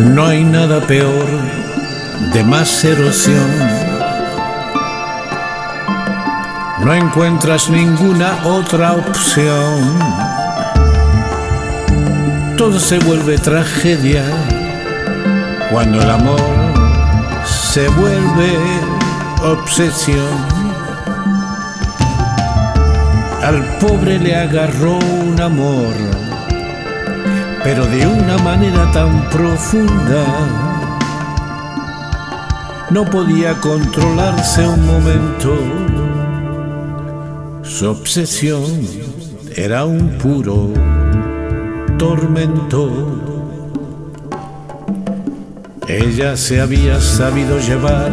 No hay nada peor de más erosión. No encuentras ninguna otra opción. Todo se vuelve tragedia cuando el amor se vuelve obsesión. Al pobre le agarró un amor pero de una manera tan profunda. No podía controlarse un momento. Su obsesión era un puro tormento. Ella se había sabido llevar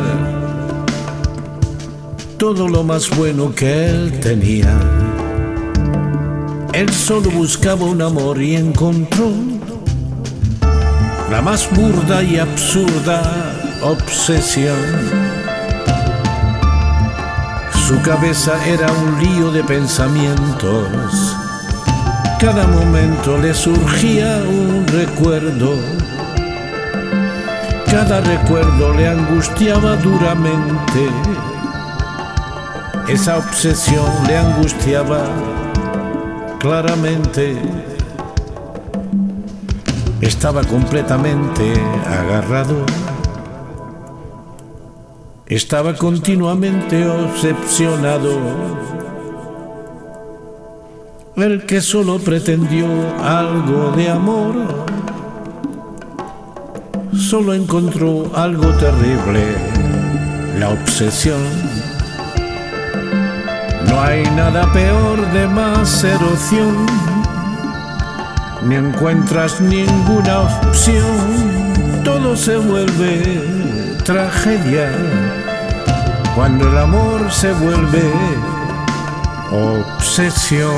todo lo más bueno que él tenía él solo buscaba un amor y encontró la más burda y absurda obsesión. Su cabeza era un lío de pensamientos. Cada momento le surgía un recuerdo. Cada recuerdo le angustiaba duramente. Esa obsesión le angustiaba claramente estaba completamente agarrado. Estaba continuamente obsesionado. El que solo pretendió algo de amor, solo encontró algo terrible, la obsesión hay nada peor de más erosión, ni encuentras ninguna opción, todo se vuelve tragedia. Cuando el amor se vuelve obsesión.